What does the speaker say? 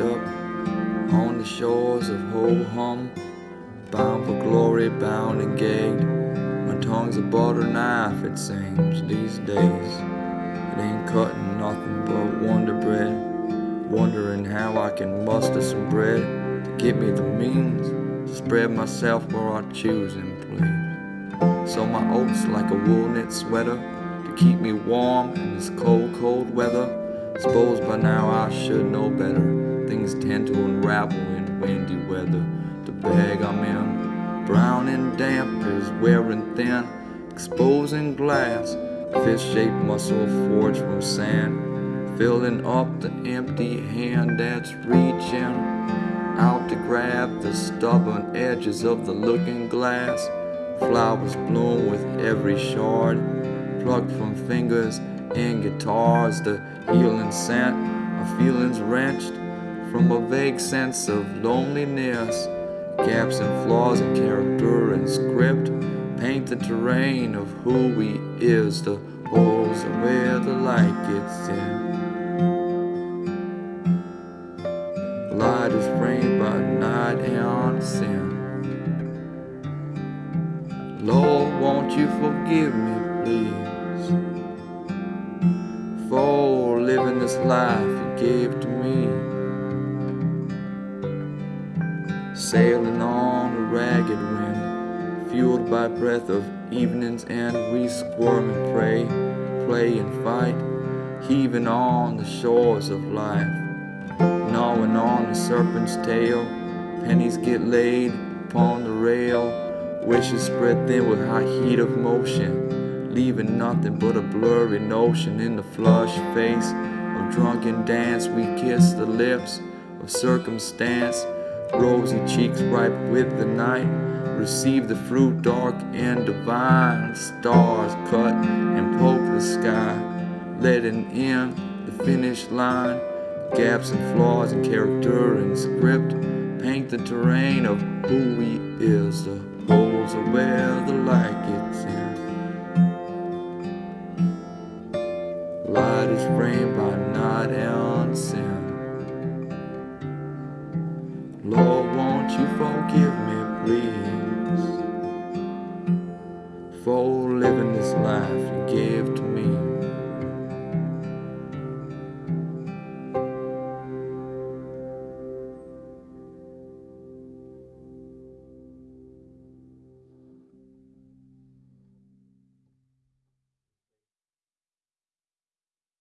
up on the shores of Ho-Hum Bound for glory, bound and gagged My tongue's a butter knife, it seems, these days. It ain't cutting nothing but wonder bread. Wondering how I can muster some bread To give me the means to spread myself where I choose and please. So my oats like a wool knit sweater To keep me warm in this cold, cold weather. Suppose by now I should know better. Things tend to unravel in windy weather. The bag I'm in, brown and damp, is wearing thin, exposing glass. Fish-shaped muscle forged from sand, filling up the empty hand that's reaching out to grab the stubborn edges of the looking glass. Flowers bloom with every shard, plucked from fingers and guitars. The healing scent of feelings wrenched from a vague sense of loneliness. Gaps and flaws in character and script paint the terrain of who we is. The holes are where the light gets in. Light is framed by night and sin. Lord, won't you forgive me, please, for living this life you gave to me? Sailing on a ragged wind, fueled by breath of evenings, and we squirm and pray, play and fight, heaving on the shores of life, gnawing on the serpent's tail. Pennies get laid upon the rail, wishes spread thin with high heat of motion, leaving nothing but a blurry notion in the flushed face of drunken dance. We kiss the lips of circumstance rosy cheeks ripe with the night. Receive the fruit dark and divine. Stars cut and poke the sky, letting in the finish line. Gaps and flaws in character and script paint the terrain of who we is. The holes are where the light gets in. Light is framed by night and sin. Forgive